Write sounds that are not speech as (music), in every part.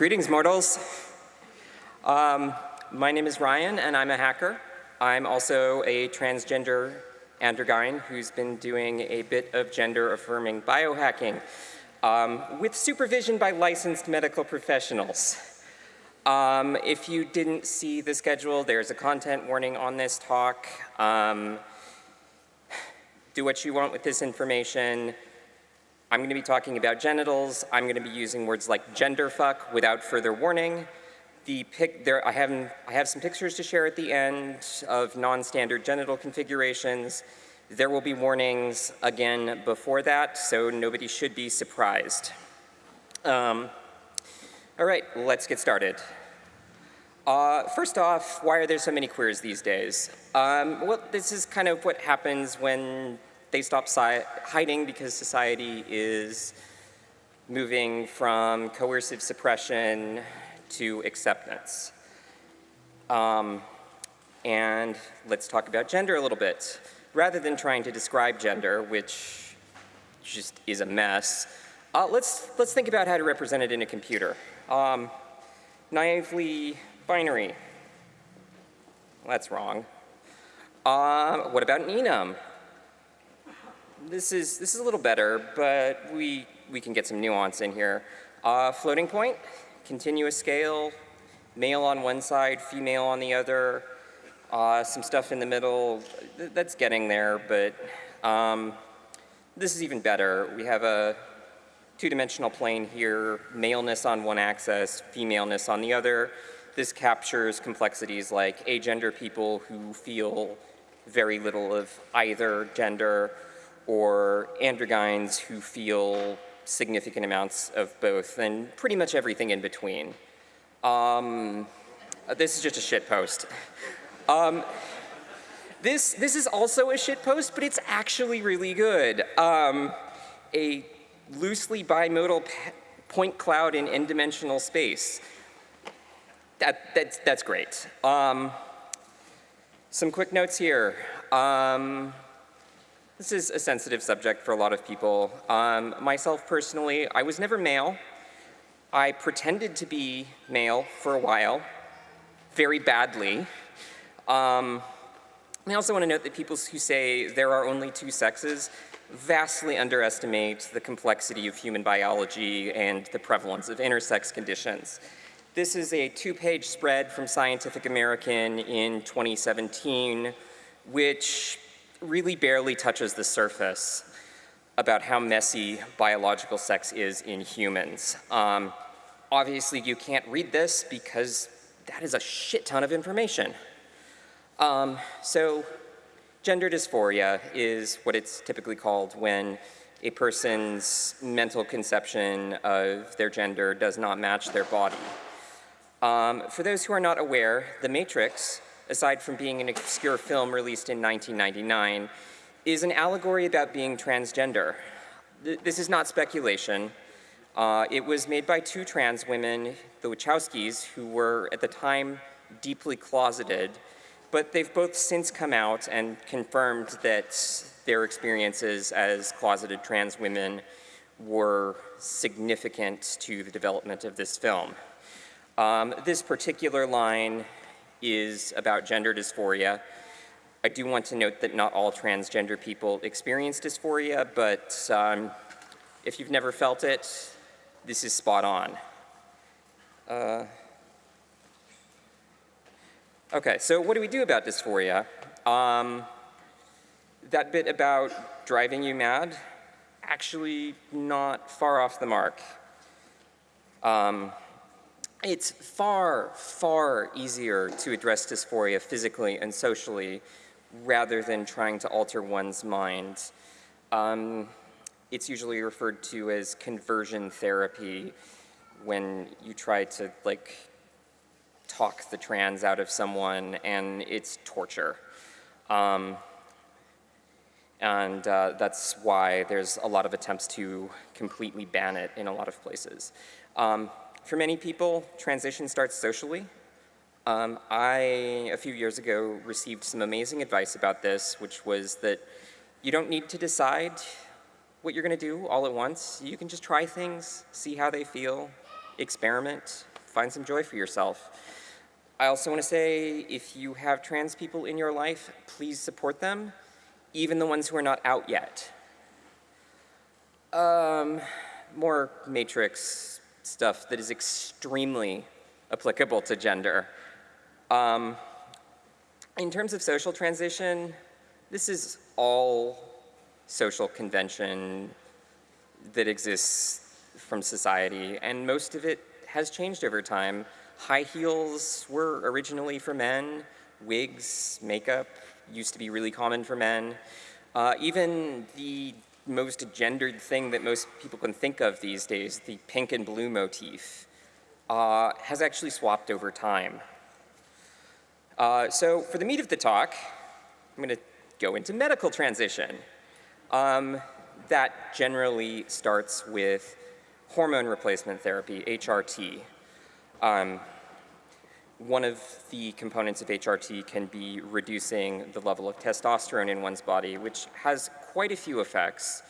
Greetings, mortals. Um, my name is Ryan, and I'm a hacker. I'm also a transgender androgyne who's been doing a bit of gender-affirming biohacking um, with supervision by licensed medical professionals. Um, if you didn't see the schedule, there's a content warning on this talk. Um, do what you want with this information. I'm going to be talking about genitals. I'm going to be using words like genderfuck without further warning. The pic there, I, have, I have some pictures to share at the end of non-standard genital configurations. There will be warnings again before that, so nobody should be surprised. Um, all right, let's get started. Uh, first off, why are there so many queers these days? Um, well, this is kind of what happens when they stop hiding because society is moving from coercive suppression to acceptance. Um, and let's talk about gender a little bit. Rather than trying to describe gender, which just is a mess, uh, let's, let's think about how to represent it in a computer. Um, naively binary. That's wrong. Uh, what about an enum? This is, this is a little better, but we, we can get some nuance in here. Uh, floating point, continuous scale, male on one side, female on the other, uh, some stuff in the middle, th that's getting there, but um, this is even better. We have a two-dimensional plane here, maleness on one axis, femaleness on the other. This captures complexities like agender people who feel very little of either gender, or androgynes who feel significant amounts of both, and pretty much everything in between. Um, this is just a shit post. Um, this, this is also a shit post, but it's actually really good. Um, a loosely bimodal point cloud in n-dimensional space. That, that's, that's great. Um, some quick notes here. This is a sensitive subject for a lot of people. Um, myself personally, I was never male. I pretended to be male for a while, very badly. Um, I also want to note that people who say there are only two sexes vastly underestimate the complexity of human biology and the prevalence of intersex conditions. This is a two-page spread from Scientific American in 2017, which really barely touches the surface about how messy biological sex is in humans. Um, obviously, you can't read this because that is a shit ton of information. Um, so gender dysphoria is what it's typically called when a person's mental conception of their gender does not match their body. Um, for those who are not aware, The Matrix aside from being an obscure film released in 1999, is an allegory about being transgender. This is not speculation. Uh, it was made by two trans women, the Wachowskis, who were at the time deeply closeted, but they've both since come out and confirmed that their experiences as closeted trans women were significant to the development of this film. Um, this particular line is about gender dysphoria. I do want to note that not all transgender people experience dysphoria, but um, if you've never felt it, this is spot on. Uh, okay, so what do we do about dysphoria? Um, that bit about driving you mad, actually not far off the mark. Um, it's far, far easier to address dysphoria physically and socially rather than trying to alter one's mind. Um, it's usually referred to as conversion therapy when you try to like talk the trans out of someone and it's torture. Um, and uh, that's why there's a lot of attempts to completely ban it in a lot of places. Um, for many people, transition starts socially. Um, I, a few years ago, received some amazing advice about this, which was that you don't need to decide what you're going to do all at once. You can just try things, see how they feel, experiment. find some joy for yourself. I also want to say if you have trans people in your life, please support them, even the ones who are not out yet. Um, more matrix stuff that is extremely applicable to gender. Um, in terms of social transition, this is all social convention that exists from society, and most of it has changed over time. High heels were originally for men, wigs, makeup used to be really common for men. Uh, even the most gendered thing that most people can think of these days, the pink and blue motif, uh, has actually swapped over time. Uh, so for the meat of the talk, I'm going to go into medical transition. Um, that generally starts with hormone replacement therapy, HRT. Um, one of the components of HRT can be reducing the level of testosterone in one's body, which has quite a few effects.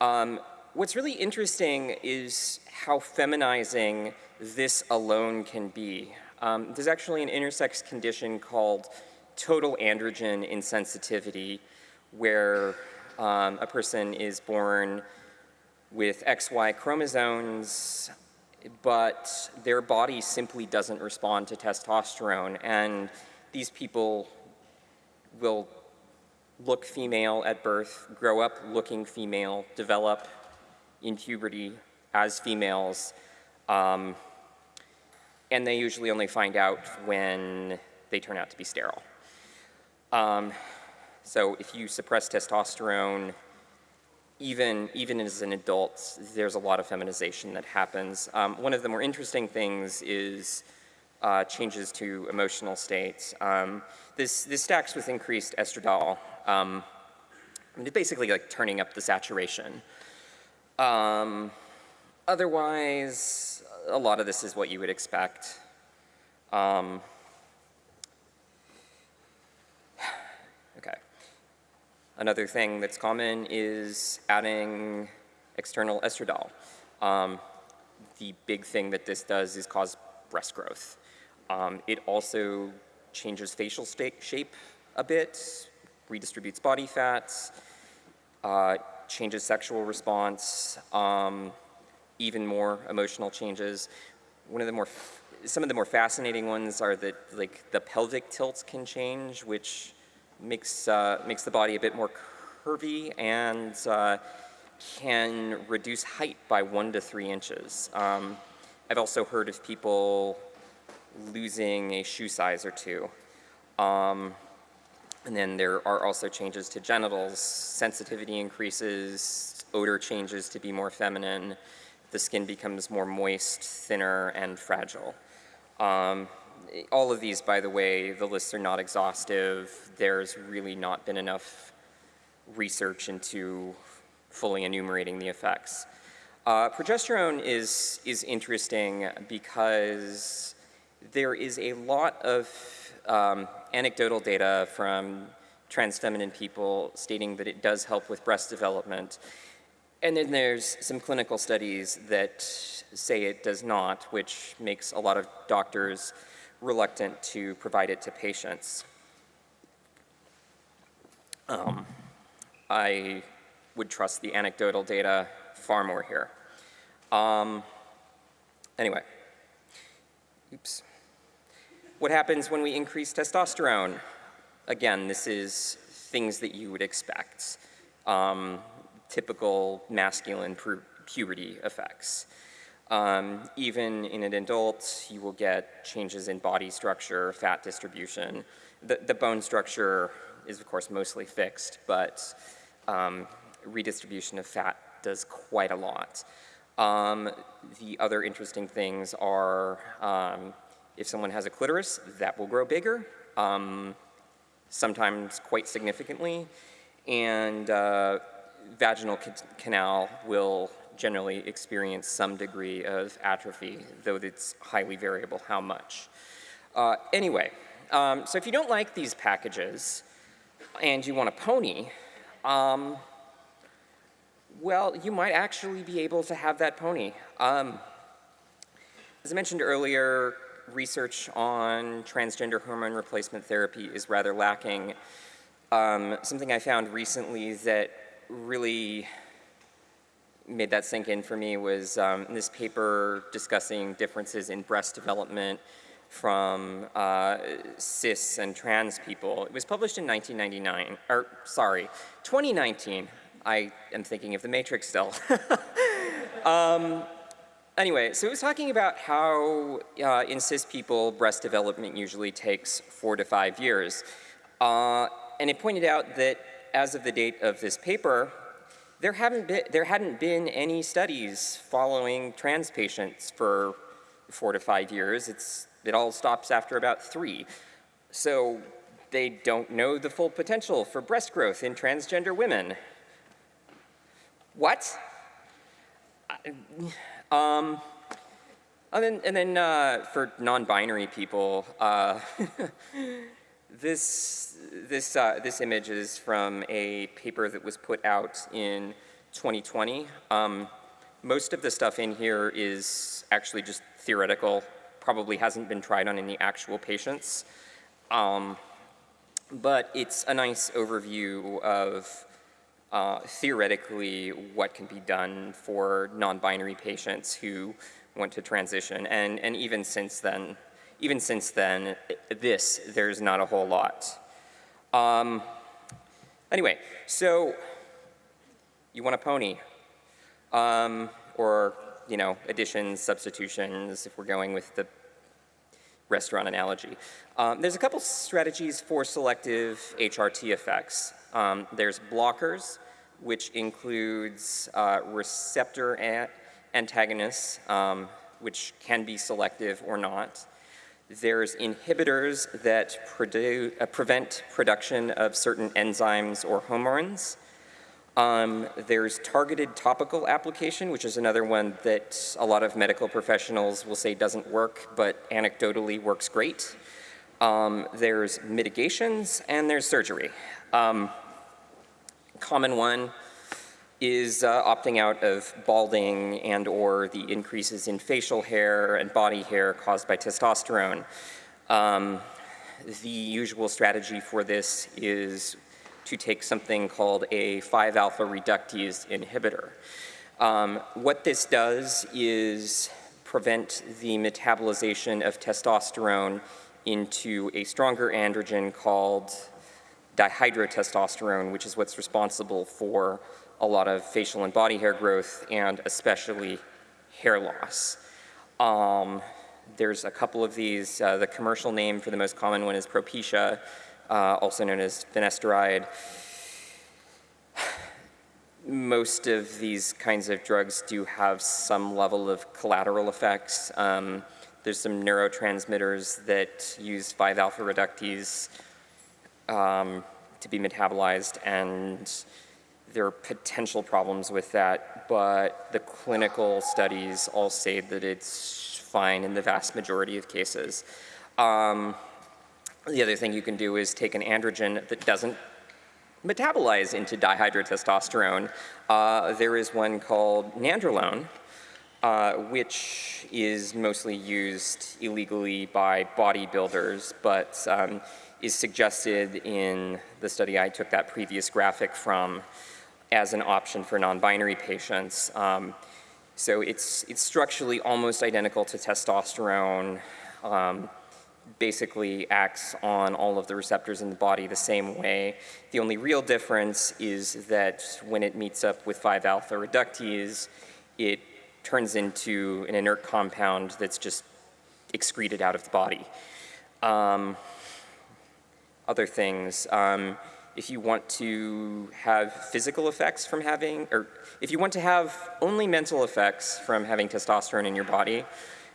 Um, what's really interesting is how feminizing this alone can be. Um, there's actually an intersex condition called total androgen insensitivity, where um, a person is born with XY chromosomes, but their body simply doesn't respond to testosterone. And these people will look female at birth, grow up looking female, develop in puberty as females, um, and they usually only find out when they turn out to be sterile. Um, so if you suppress testosterone, even, even as an adult, there's a lot of feminization that happens. Um, one of the more interesting things is uh, changes to emotional states. Um, this, this stacks with increased estradiol. Um, basically like turning up the saturation. Um, otherwise, a lot of this is what you would expect. Um, okay. Another thing that's common is adding external estradiol. Um, the big thing that this does is cause breast growth. Um, it also changes facial shape a bit, redistributes body fats, uh, changes sexual response, um, even more emotional changes. One of the more, some of the more fascinating ones are that like the pelvic tilts can change, which makes, uh, makes the body a bit more curvy and uh, can reduce height by one to three inches. Um, I've also heard of people losing a shoe size or two. Um, and then there are also changes to genitals, sensitivity increases, odor changes to be more feminine, the skin becomes more moist, thinner, and fragile. Um, all of these, by the way, the lists are not exhaustive. There's really not been enough research into fully enumerating the effects. Uh, progesterone is, is interesting because there is a lot of um, anecdotal data from trans feminine people stating that it does help with breast development. And then there's some clinical studies that say it does not, which makes a lot of doctors reluctant to provide it to patients. Um, I would trust the anecdotal data far more here. Um, anyway, oops. What happens when we increase testosterone? Again, this is things that you would expect. Um, typical masculine pu puberty effects. Um, even in an adult, you will get changes in body structure, fat distribution. The, the bone structure is, of course, mostly fixed, but um, redistribution of fat does quite a lot. Um, the other interesting things are um, if someone has a clitoris, that will grow bigger, um, sometimes quite significantly, and uh, vaginal canal will generally experience some degree of atrophy, though it's highly variable how much. Uh, anyway, um, so if you don't like these packages and you want a pony, um, well, you might actually be able to have that pony. Um, as I mentioned earlier, research on transgender hormone replacement therapy is rather lacking. Um, something I found recently that really made that sink in for me was um, this paper discussing differences in breast development from uh, cis and trans people. It was published in 1999, or sorry, 2019. I am thinking of The Matrix still. (laughs) um, anyway, so it was talking about how uh, in cis people, breast development usually takes four to five years. Uh, and it pointed out that as of the date of this paper, there, haven't been, there hadn't been any studies following trans patients for four to five years. It's, it all stops after about three. So they don't know the full potential for breast growth in transgender women. What? Um, and then, and then uh, for non-binary people, uh, (laughs) This, this, uh, this image is from a paper that was put out in 2020. Um, most of the stuff in here is actually just theoretical, probably hasn't been tried on any actual patients. Um, but it's a nice overview of uh, theoretically what can be done for non-binary patients who want to transition. And, and even since then, even since then, this, there's not a whole lot. Um, anyway, so you want a pony, um, or, you know, additions, substitutions, if we're going with the restaurant analogy. Um, there's a couple strategies for selective HRT effects. Um, there's blockers, which includes uh, receptor antagonists, um, which can be selective or not. There's inhibitors that uh, prevent production of certain enzymes or hormones. Um, there's targeted topical application, which is another one that a lot of medical professionals will say doesn't work, but anecdotally works great. Um, there's mitigations, and there's surgery. Um, common one is uh, opting out of balding and or the increases in facial hair and body hair caused by testosterone. Um, the usual strategy for this is to take something called a 5-alpha reductase inhibitor. Um, what this does is prevent the metabolization of testosterone into a stronger androgen called dihydrotestosterone, which is what's responsible for a lot of facial and body hair growth and especially hair loss. Um, there's a couple of these. Uh, the commercial name for the most common one is Propecia, uh, also known as finasteride. Most of these kinds of drugs do have some level of collateral effects. Um, there's some neurotransmitters that use 5-alpha reductase um, to be metabolized and there are potential problems with that, but the clinical studies all say that it's fine in the vast majority of cases. Um, the other thing you can do is take an androgen that doesn't metabolize into dihydrotestosterone. Uh, there is one called nandrolone, uh, which is mostly used illegally by bodybuilders, but um, is suggested in the study I took that previous graphic from as an option for non-binary patients. Um, so it's, it's structurally almost identical to testosterone, um, basically acts on all of the receptors in the body the same way. The only real difference is that when it meets up with 5-alpha reductase, it turns into an inert compound that's just excreted out of the body. Um, other things, um, if you want to have physical effects from having, or if you want to have only mental effects from having testosterone in your body,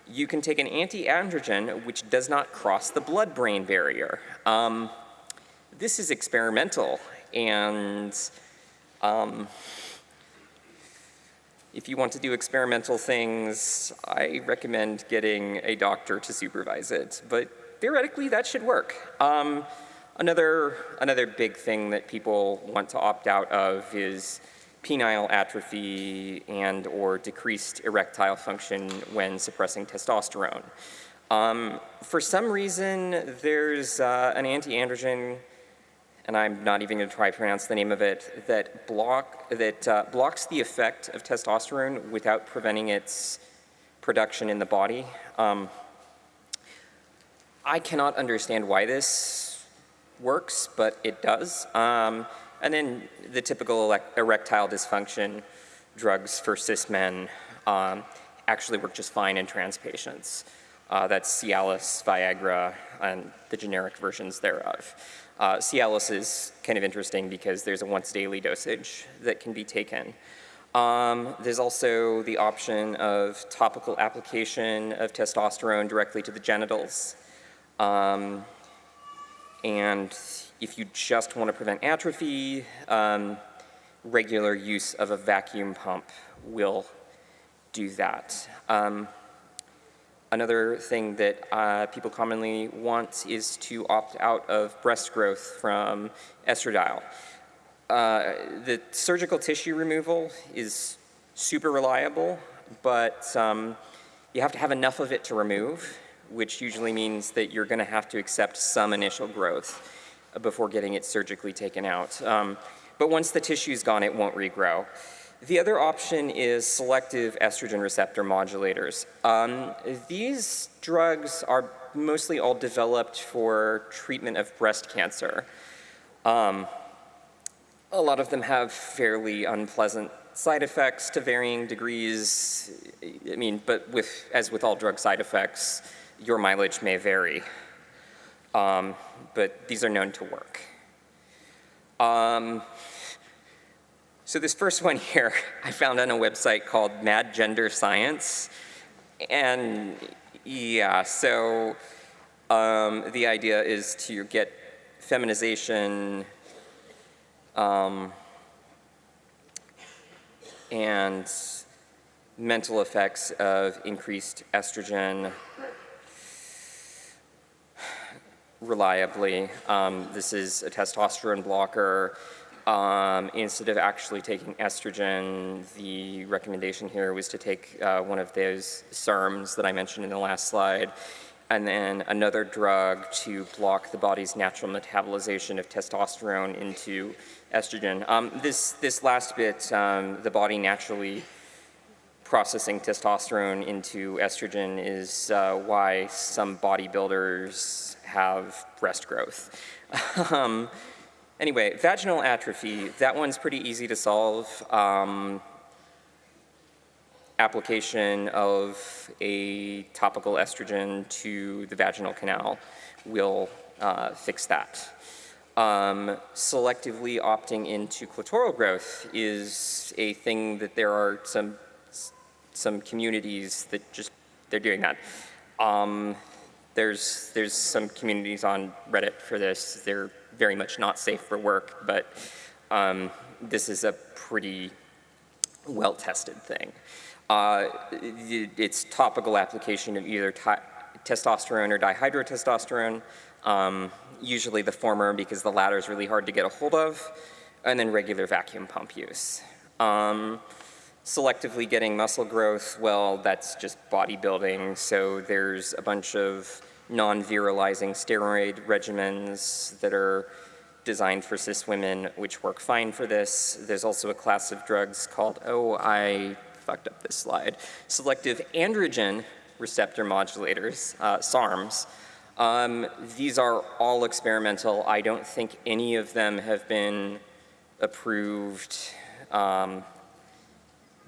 you can take an anti-androgen which does not cross the blood-brain barrier. Um, this is experimental, and um, if you want to do experimental things, I recommend getting a doctor to supervise it, but theoretically that should work. Um, Another, another big thing that people want to opt out of is penile atrophy and or decreased erectile function when suppressing testosterone. Um, for some reason, there's uh, an anti-androgen, and I'm not even going to try to pronounce the name of it, that, block, that uh, blocks the effect of testosterone without preventing its production in the body. Um, I cannot understand why this works, but it does. Um, and then the typical erectile dysfunction drugs for cis men um, actually work just fine in trans patients. Uh, that's Cialis, Viagra, and the generic versions thereof. Uh, Cialis is kind of interesting because there's a once daily dosage that can be taken. Um, there's also the option of topical application of testosterone directly to the genitals. Um, and if you just want to prevent atrophy, um, regular use of a vacuum pump will do that. Um, another thing that uh, people commonly want is to opt out of breast growth from estradiol. Uh, the surgical tissue removal is super reliable, but um, you have to have enough of it to remove which usually means that you're going to have to accept some initial growth before getting it surgically taken out. Um, but once the tissue's gone, it won't regrow. The other option is selective estrogen receptor modulators. Um, these drugs are mostly all developed for treatment of breast cancer. Um, a lot of them have fairly unpleasant side effects to varying degrees. I mean, but with, as with all drug side effects, your mileage may vary, um, but these are known to work. Um, so this first one here, I found on a website called Mad Gender Science. And yeah, so um, the idea is to get feminization um, and mental effects of increased estrogen reliably. Um, this is a testosterone blocker. Um, instead of actually taking estrogen, the recommendation here was to take uh, one of those SERMs that I mentioned in the last slide, and then another drug to block the body's natural metabolization of testosterone into estrogen. Um, this, this last bit, um, the body naturally processing testosterone into estrogen is uh, why some bodybuilders have breast growth. (laughs) um, anyway, vaginal atrophy, that one's pretty easy to solve. Um, application of a topical estrogen to the vaginal canal will uh, fix that. Um, selectively opting into clitoral growth is a thing that there are some some communities that just they're doing that. Um, there's, there's some communities on Reddit for this. They're very much not safe for work, but um, this is a pretty well-tested thing. Uh, it's topical application of either testosterone or dihydrotestosterone, um, usually the former because the latter is really hard to get a hold of, and then regular vacuum pump use. Um, selectively getting muscle growth, well, that's just bodybuilding. So there's a bunch of non-virilizing steroid regimens that are designed for cis women, which work fine for this. There's also a class of drugs called, oh, I fucked up this slide, selective androgen receptor modulators, uh, SARMs. Um, these are all experimental. I don't think any of them have been approved um,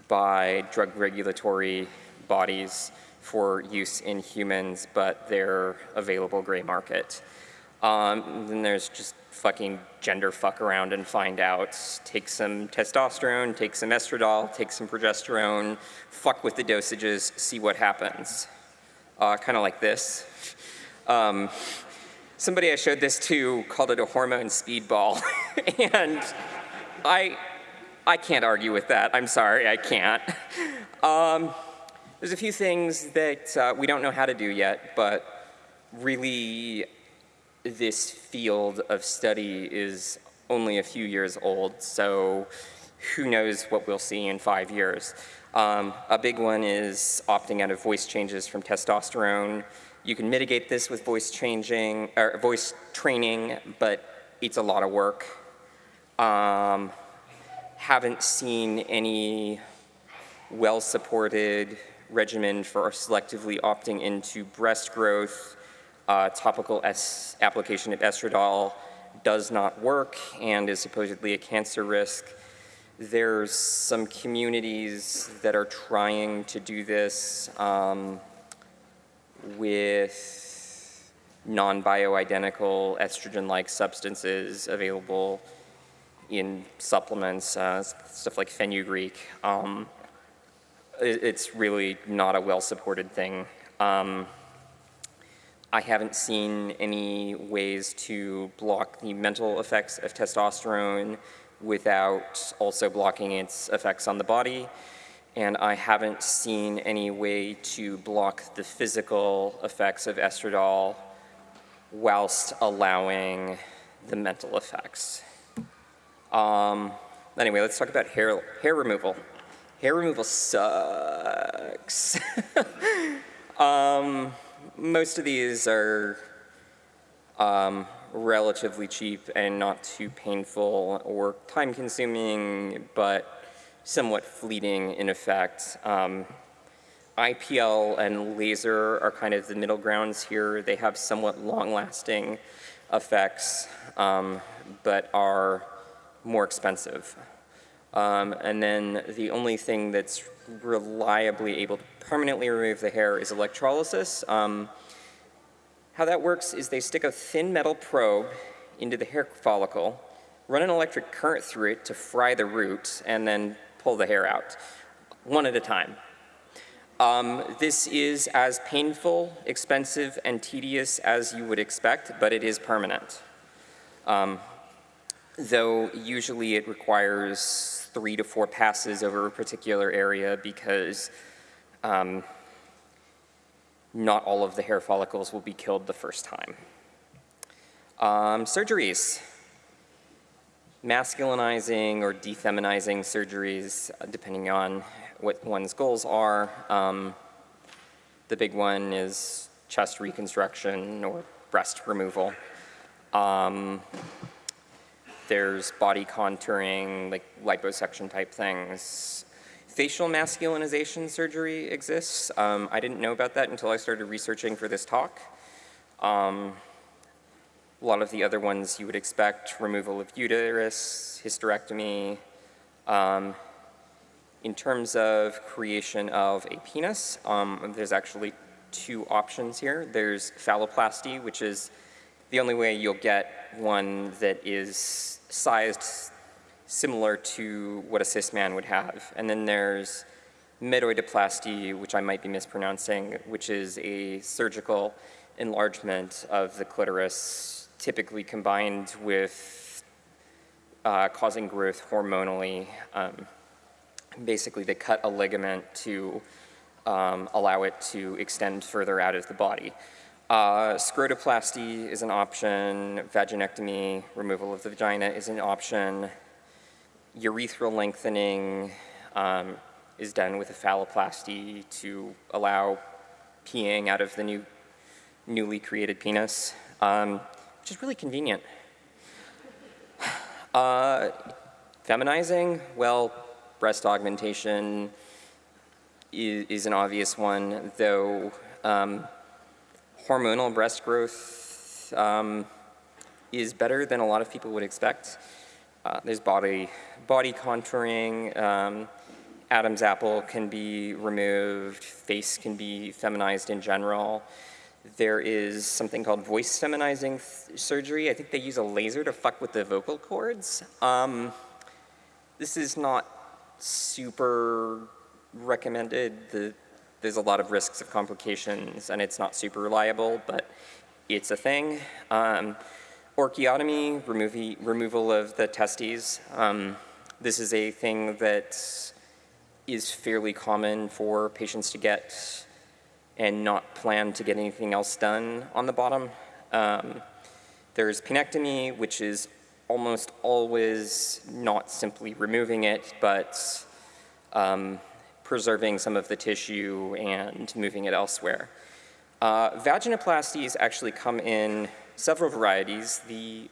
by drug regulatory bodies for use in humans, but they're available gray market. Um, then there's just fucking gender fuck around and find out. Take some testosterone, take some estradiol, take some progesterone, fuck with the dosages, see what happens. Uh, kind of like this. Um, somebody I showed this to called it a hormone speedball, (laughs) and I, I can't argue with that. I'm sorry, I can't. (laughs) Um, there's a few things that uh, we don't know how to do yet, but really this field of study is only a few years old, so who knows what we'll see in five years. Um, a big one is opting out of voice changes from testosterone. You can mitigate this with voice changing, or voice training, but it's a lot of work. Um, haven't seen any well-supported regimen for selectively opting into breast growth. Uh, topical S application of estradiol does not work and is supposedly a cancer risk. There's some communities that are trying to do this um, with non-bioidentical estrogen-like substances available in supplements, uh, stuff like fenugreek. Um, it, it's really not a well-supported thing. Um, I haven't seen any ways to block the mental effects of testosterone without also blocking its effects on the body. And I haven't seen any way to block the physical effects of estradiol whilst allowing the mental effects. Um, anyway, let's talk about hair, hair removal. Hair removal sucks. (laughs) um, most of these are um, relatively cheap and not too painful or time consuming, but somewhat fleeting in effect. Um, IPL and laser are kind of the middle grounds here. They have somewhat long-lasting effects, um, but are more expensive. Um, and then the only thing that's reliably able to permanently remove the hair is electrolysis. Um, how that works is they stick a thin metal probe into the hair follicle, run an electric current through it to fry the root, and then pull the hair out, one at a time. Um, this is as painful, expensive, and tedious as you would expect, but it is permanent. Um, though usually it requires three to four passes over a particular area because um, not all of the hair follicles will be killed the first time. Um, surgeries. Masculinizing or defeminizing surgeries, uh, depending on what one's goals are. Um, the big one is chest reconstruction or breast removal. Um, there's body contouring, like liposuction type things. Facial masculinization surgery exists. Um, I didn't know about that until I started researching for this talk. Um, a lot of the other ones you would expect, removal of uterus, hysterectomy. Um, in terms of creation of a penis, um, there's actually two options here. There's phalloplasty, which is the only way you'll get one that is sized similar to what a cis man would have. And then there's metoidoplasty, which I might be mispronouncing, which is a surgical enlargement of the clitoris, typically combined with uh, causing growth hormonally. Um, basically, they cut a ligament to um, allow it to extend further out of the body. Uh, scrotoplasty is an option, vaginectomy, removal of the vagina is an option, urethral lengthening um, is done with a phalloplasty to allow peeing out of the new, newly created penis, um, which is really convenient. (sighs) Uh, feminizing, well, breast augmentation is, is an obvious one, though um, hormonal breast growth um, is better than a lot of people would expect. Uh, there's body, body contouring, um, Adam's apple can be removed, face can be feminized in general. There is something called voice feminizing surgery. I think they use a laser to fuck with the vocal cords. Um, this is not super recommended. The there's a lot of risks of complications and it's not super reliable, but it's a thing. Um, orchiotomy, removal of the testes. Um, this is a thing that is fairly common for patients to get and not plan to get anything else done on the bottom. Um, there's penectomy, which is almost always not simply removing it, but um, preserving some of the tissue and moving it elsewhere. Uh, vaginoplasties actually come in several varieties. The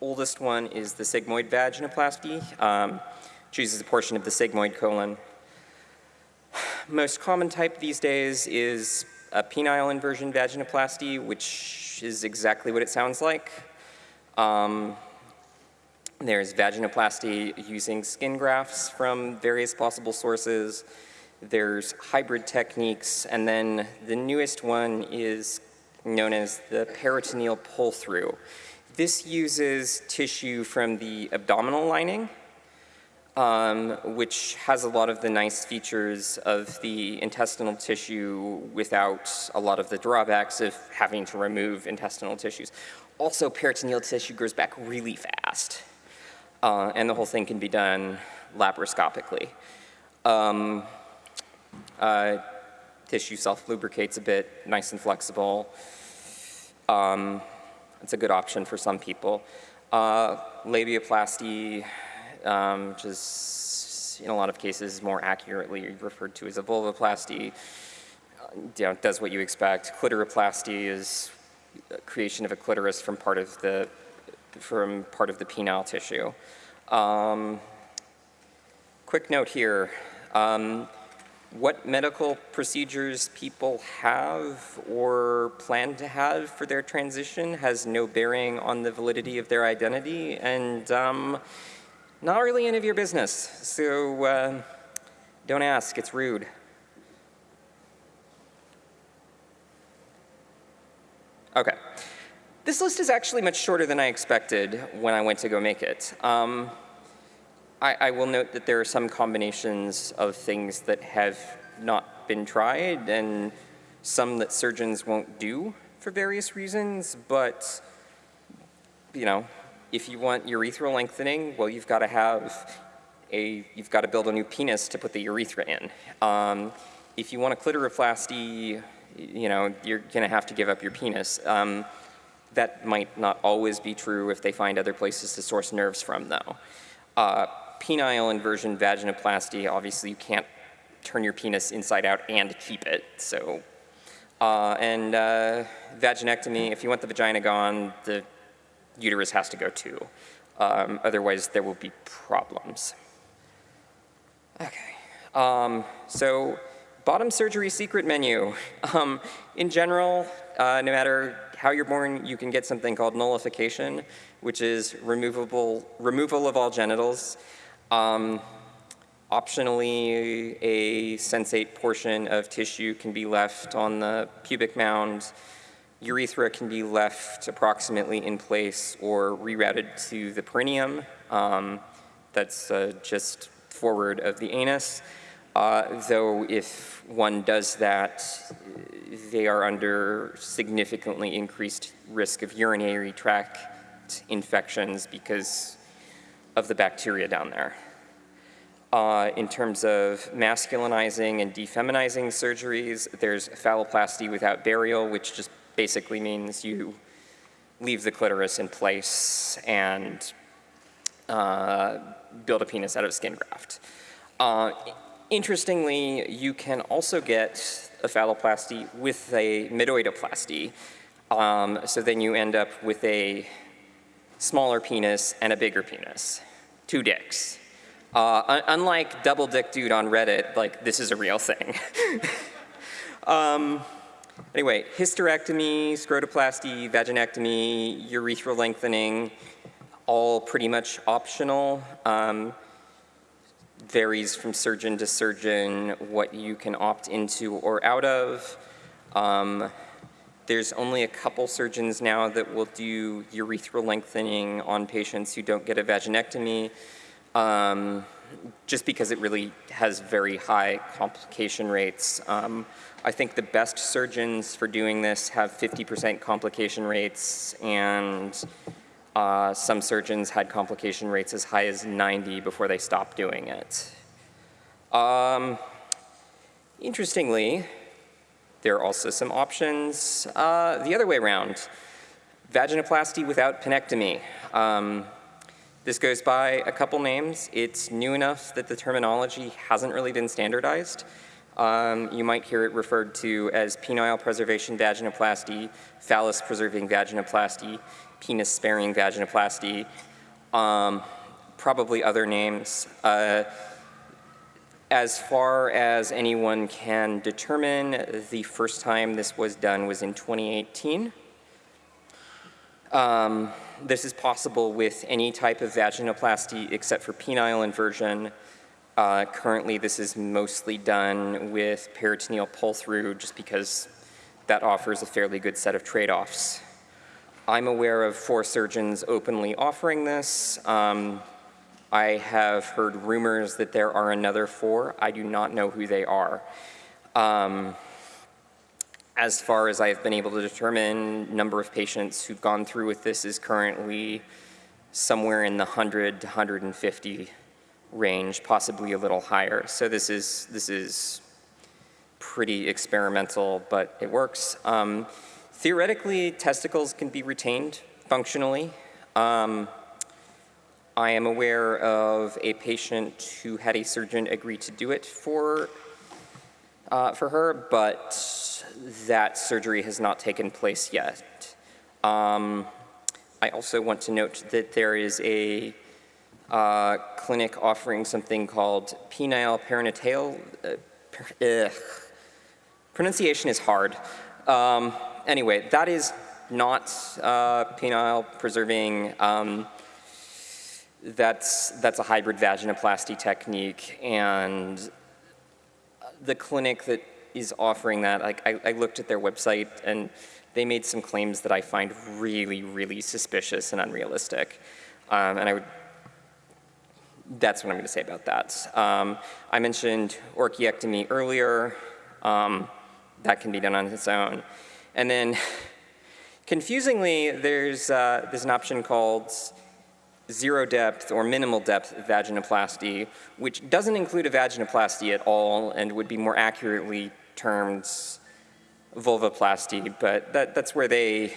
oldest one is the sigmoid vaginoplasty, um, chooses a portion of the sigmoid colon. Most common type these days is a penile inversion vaginoplasty, which is exactly what it sounds like. Um, there's vaginoplasty using skin grafts from various possible sources. There's hybrid techniques, and then the newest one is known as the peritoneal pull-through. This uses tissue from the abdominal lining, um, which has a lot of the nice features of the intestinal tissue without a lot of the drawbacks of having to remove intestinal tissues. Also, peritoneal tissue grows back really fast, uh, and the whole thing can be done laparoscopically. Um, uh, tissue self-lubricates a bit, nice and flexible. Um, it's a good option for some people. Uh, labiaplasty, um, which is in a lot of cases more accurately referred to as a vulvoplasty, uh, you know, does what you expect. Clitoroplasty is creation of a clitoris from part of the from part of the penile tissue. Um, quick note here. Um, what medical procedures people have or plan to have for their transition has no bearing on the validity of their identity and um, not really any of your business. So uh, don't ask, it's rude. Okay. This list is actually much shorter than I expected when I went to go make it. Um, I, I, will note that there are some combinations of things that have not been tried and some that surgeons won't do for various reasons, but you know, if you want urethral lengthening, well, you've got to have a, you've got to build a new penis to put the urethra in. Um, if you want a clitoroplasty, you know, you're gonna have to give up your penis. Um, that might not always be true if they find other places to source nerves from, though. Uh, penile inversion vaginoplasty, obviously you can't turn your penis inside out and keep it, so. Uh, and uh, vaginectomy, if you want the vagina gone, the uterus has to go too. Um, otherwise, there will be problems. Okay, um, so bottom surgery secret menu. (laughs) Um, in general, uh, no matter how you're born, you can get something called nullification, which is removable, removal of all genitals. Um, optionally, a sensate portion of tissue can be left on the pubic mound. Urethra can be left approximately in place or rerouted to the perineum. Um, that's uh, just forward of the anus. Uh, though if one does that, they are under significantly increased risk of urinary tract infections because of the bacteria down there. Uh, in terms of masculinizing and defeminizing surgeries, there's phalloplasty without burial, which just basically means you leave the clitoris in place and uh, build a penis out of skin graft. Uh, interestingly, you can also get a phalloplasty with a metoidoplasty. Um, so then you end up with a smaller penis and a bigger penis, two dicks. Uh, un unlike double dick dude on Reddit, like this is a real thing. (laughs) um, anyway, hysterectomy, scrotoplasty, vaginectomy, urethral lengthening, all pretty much optional. Um, varies from surgeon to surgeon what you can opt into or out of. Um, there's only a couple surgeons now that will do urethral lengthening on patients who don't get a vaginectomy, um, just because it really has very high complication rates. Um, I think the best surgeons for doing this have 50% complication rates, and uh, some surgeons had complication rates as high as 90 before they stopped doing it. Um, interestingly, there are also some options uh, the other way around. Vaginoplasty without penectomy. Um, This goes by a couple names. It's new enough that the terminology hasn't really been standardized. Um, you might hear it referred to as penile preservation vaginoplasty, phallus preserving vaginoplasty, penis sparing vaginoplasty, um, probably other names. Uh, as far as anyone can determine, the first time this was done was in 2018. Um, this is possible with any type of vaginoplasty except for penile inversion. Uh, currently, this is mostly done with peritoneal pull-through just because that offers a fairly good set of trade-offs. I'm aware of four surgeons openly offering this. Um, I have heard rumors that there are another four. I do not know who they are. Um, as far as I've been able to determine, number of patients who've gone through with this is currently somewhere in the 100 to 150 range, possibly a little higher. So this is, this is pretty experimental, but it works. Um, theoretically, testicles can be retained functionally. Um, I am aware of a patient who had a surgeon agree to do it for, uh, for her, but that surgery has not taken place yet. Um, I also want to note that there is a uh, clinic offering something called penile perinatal. Uh, pronunciation is hard. Um, anyway, that is not uh, penile preserving um, that's, that's a hybrid vaginoplasty technique, and the clinic that is offering that, like, I, I looked at their website, and they made some claims that I find really, really suspicious and unrealistic. Um, and I would, that's what I'm going to say about that. Um, I mentioned orchiectomy earlier. Um, that can be done on its own. And then, (laughs) confusingly, there's, uh, there's an option called zero depth or minimal depth vaginoplasty, which doesn't include a vaginoplasty at all and would be more accurately termed vulvoplasty, but that, that's where they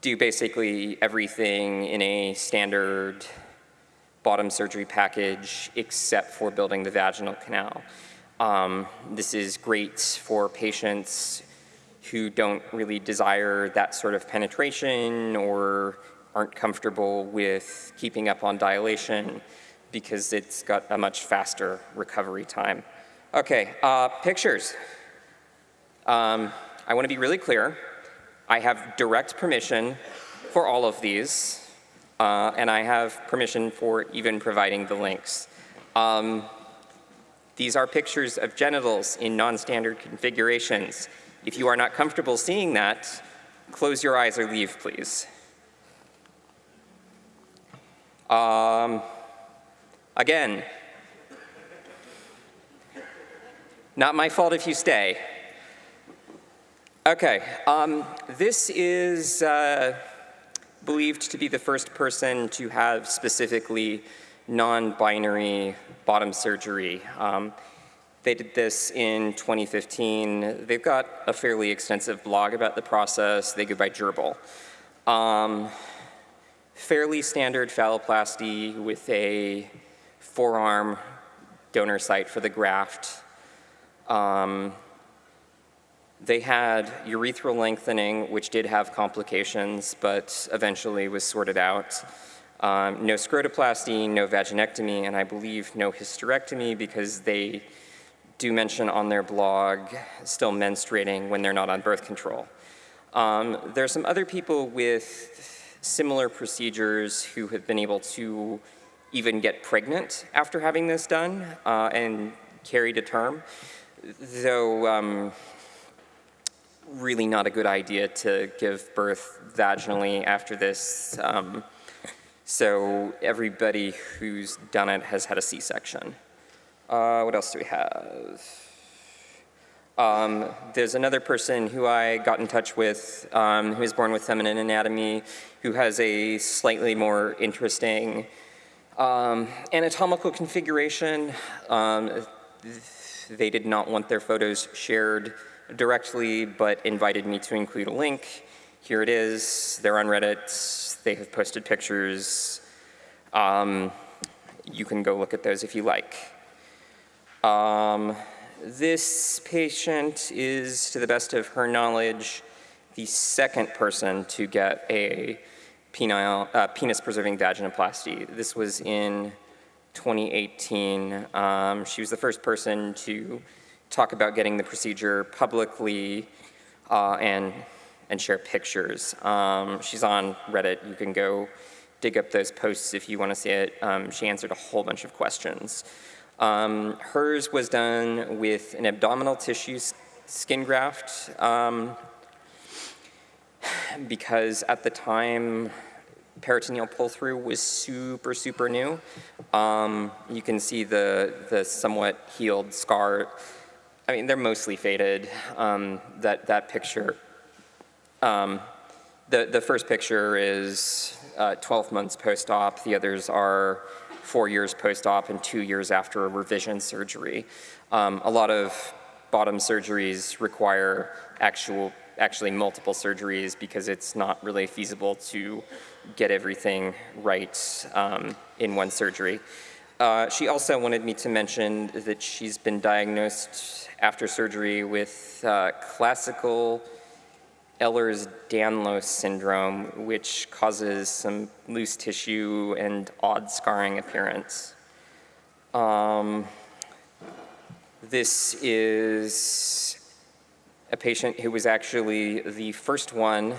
do basically everything in a standard bottom surgery package except for building the vaginal canal. Um, this is great for patients who don't really desire that sort of penetration or aren't comfortable with keeping up on dilation because it's got a much faster recovery time. Okay, uh, pictures. Um, I want to be really clear. I have direct permission for all of these, uh, and I have permission for even providing the links. Um, these are pictures of genitals in non-standard configurations. If you are not comfortable seeing that, close your eyes or leave, please. Um, again, not my fault if you stay. Okay, um, this is uh, believed to be the first person to have specifically non-binary bottom surgery. Um, they did this in 2015. They've got a fairly extensive blog about the process. They go by Gerbil. Um, fairly standard phalloplasty with a forearm donor site for the graft. Um, they had urethral lengthening, which did have complications, but eventually was sorted out. Um, no scrotoplasty, no vaginectomy, and I believe no hysterectomy because they do mention on their blog still menstruating when they're not on birth control. Um, there are some other people with similar procedures who have been able to even get pregnant after having this done uh, and carry to term, though um, really not a good idea to give birth vaginally after this. Um, so everybody who's done it has had a C-section. Uh, what else do we have? Um, there's another person who I got in touch with um, who was born with feminine anatomy who has a slightly more interesting um, anatomical configuration. Um, they did not want their photos shared directly but invited me to include a link. Here it is. They're on Reddit. They have posted pictures. Um, you can go look at those if you like. This patient is, to the best of her knowledge, the second person to get a penile, uh, penis-preserving vaginoplasty. This was in 2018. Um, she was the first person to talk about getting the procedure publicly uh, and, and share pictures. Um, she's on Reddit. You can go dig up those posts if you want to see it. Um, she answered a whole bunch of questions. Um, hers was done with an abdominal tissue skin graft um, because at the time peritoneal pull-through was super, super new. Um, you can see the, the somewhat healed scar. I mean, they're mostly faded. Um, that, that picture, um, the, the first picture is uh, 12 months post-op. The others are four years post-op and two years after a revision surgery. Um, a lot of bottom surgeries require actual actually multiple surgeries because it's not really feasible to get everything right um, in one surgery. Uh, she also wanted me to mention that she's been diagnosed after surgery with uh, classical Ehlers-Danlos syndrome, which causes some loose tissue and odd scarring appearance. Um, this is a patient who was actually the first one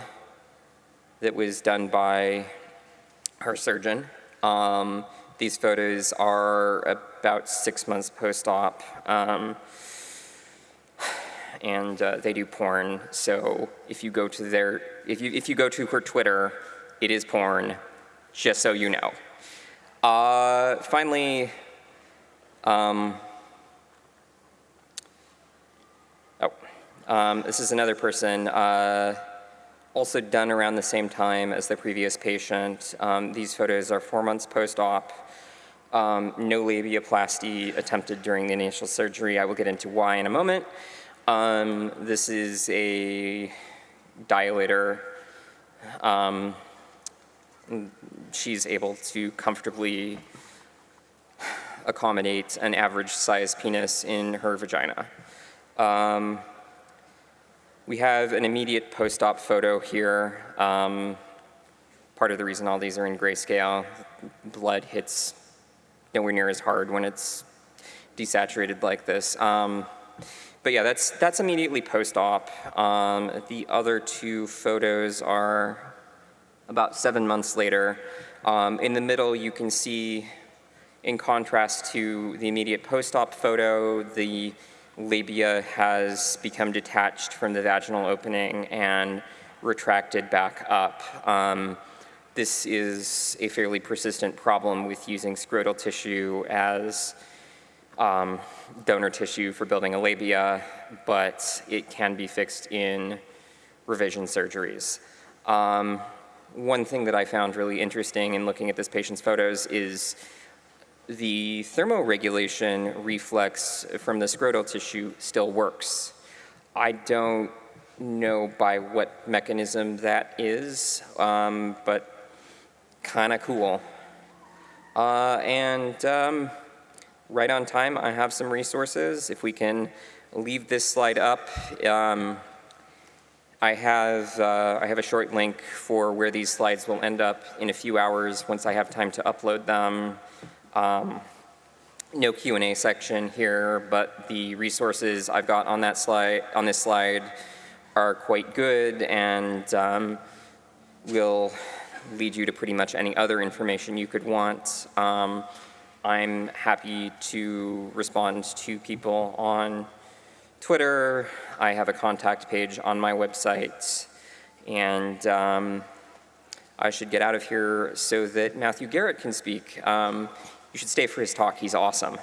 that was done by her surgeon. Um, these photos are about six months post-op, um, and uh, they do porn. So if you go to their, if you if you go to her Twitter, it is porn, just so you know. Uh, finally, um, Um, this is another person, uh, also done around the same time as the previous patient. Um, these photos are four months post-op. Um, no labiaplasty attempted during the initial surgery. I will get into why in a moment. Um, this is a dilator. Um, she's able to comfortably accommodate an average size penis in her vagina. Um, we have an immediate post-op photo here. Um, part of the reason all these are in grayscale, blood hits nowhere near as hard when it's desaturated like this. But yeah, that's, that's immediately post-op. Um, the other two photos are about seven months later. Um, in the middle, you can see, in contrast to the immediate post-op photo, the labia has become detached from the vaginal opening and retracted back up. Um, this is a fairly persistent problem with using scrotal tissue as um, donor tissue for building a labia, but it can be fixed in revision surgeries. Um, one thing that I found really interesting in looking at this patient's photos is the thermoregulation reflex from the scrotal tissue still works. I don't know by what mechanism that is, um, but kind of cool. Uh, and um, right on time, I have some resources. If we can leave this slide up, um, I have, uh, I have a short link for where these slides will end up in a few hours once I have time to upload them. Um, no Q&A section here, but the resources I've got on that slide, on this slide are quite good and um, will lead you to pretty much any other information you could want. Um, I'm happy to respond to people on Twitter. I have a contact page on my website. And um, I should get out of here so that Matthew Garrett can speak. Um, you should stay for his talk. He's awesome.